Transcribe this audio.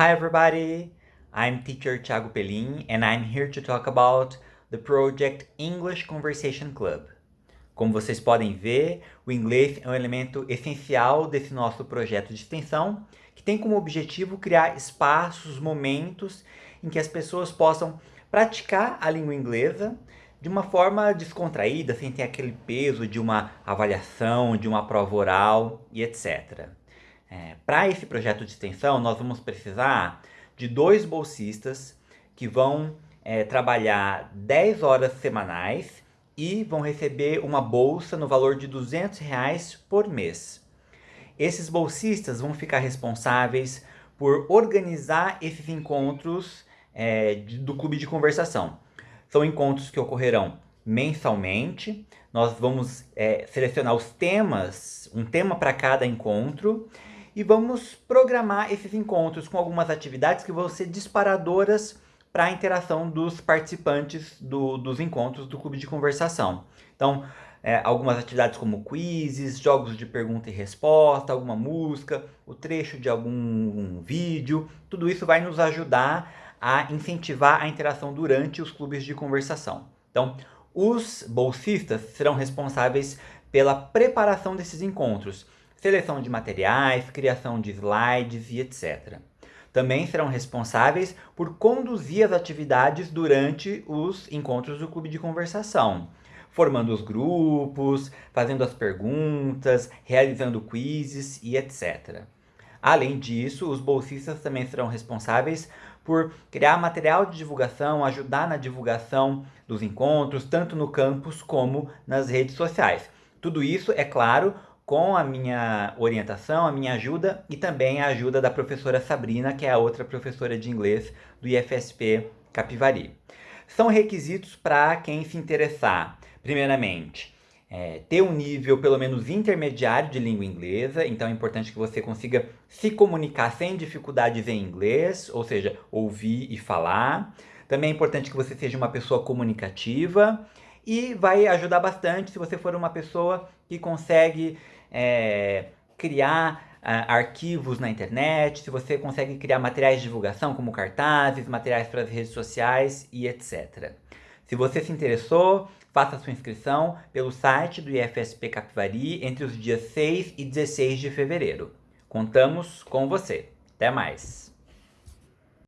Hi everybody, I'm teacher Thiago Pelin and I'm here to talk about the project English Conversation Club. Como vocês podem ver, o inglês é um elemento essencial desse nosso projeto de extensão, que tem como objetivo criar espaços, momentos em que as pessoas possam praticar a língua inglesa de uma forma descontraída, sem ter aquele peso de uma avaliação, de uma prova oral e etc. É, Para esse projeto de extensão, nós vamos precisar de dois bolsistas que vão é, trabalhar 10 horas semanais e vão receber uma bolsa no valor de 200 reais por mês. Esses bolsistas vão ficar responsáveis por organizar esses encontros é, do clube de conversação. São encontros que ocorrerão mensalmente. Nós vamos é, selecionar os temas, um tema para cada encontro, e vamos programar esses encontros com algumas atividades que vão ser disparadoras para a interação dos participantes do, dos encontros do clube de conversação. Então, é, algumas atividades como quizzes, jogos de pergunta e resposta, alguma música, o trecho de algum um vídeo, tudo isso vai nos ajudar a incentivar a interação durante os clubes de conversação. Então, os bolsistas serão responsáveis pela preparação desses encontros, seleção de materiais, criação de slides e etc. Também serão responsáveis por conduzir as atividades durante os encontros do clube de conversação, formando os grupos, fazendo as perguntas, realizando quizzes e etc. Além disso, os bolsistas também serão responsáveis por criar material de divulgação, ajudar na divulgação dos encontros, tanto no campus como nas redes sociais. Tudo isso, é claro, com a minha orientação, a minha ajuda e também a ajuda da professora Sabrina, que é a outra professora de inglês do IFSP Capivari. São requisitos para quem se interessar. Primeiramente, é, ter um nível pelo menos intermediário de língua inglesa, então é importante que você consiga se comunicar sem dificuldades em inglês, ou seja, ouvir e falar. Também é importante que você seja uma pessoa comunicativa e vai ajudar bastante se você for uma pessoa que consegue é, criar uh, arquivos na internet, se você consegue criar materiais de divulgação como cartazes, materiais para as redes sociais e etc. Se você se interessou, faça sua inscrição pelo site do IFSP Capivari entre os dias 6 e 16 de fevereiro. Contamos com você. Até mais!